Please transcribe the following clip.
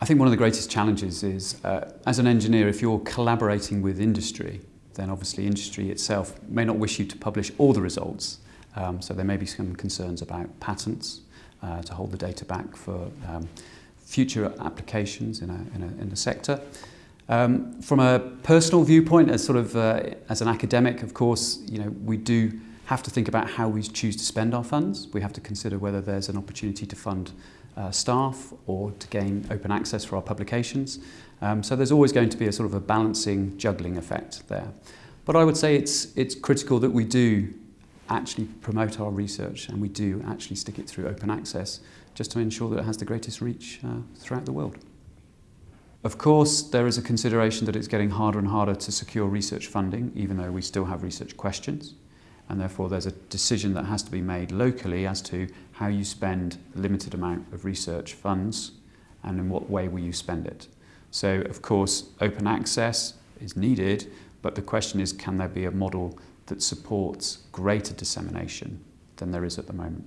I think one of the greatest challenges is, uh, as an engineer, if you're collaborating with industry, then obviously industry itself may not wish you to publish all the results. Um, so there may be some concerns about patents uh, to hold the data back for um, future applications in, a, in, a, in the sector. Um, from a personal viewpoint, as sort of uh, as an academic, of course, you know we do have to think about how we choose to spend our funds. We have to consider whether there's an opportunity to fund uh, staff or to gain open access for our publications. Um, so there's always going to be a sort of a balancing, juggling effect there. But I would say it's, it's critical that we do actually promote our research and we do actually stick it through open access just to ensure that it has the greatest reach uh, throughout the world. Of course, there is a consideration that it's getting harder and harder to secure research funding, even though we still have research questions. and therefore there's a decision that has to be made locally as to how you spend the limited amount of research funds and in what way will you spend it. So of course open access is needed but the question is can there be a model that supports greater dissemination than there is at the moment.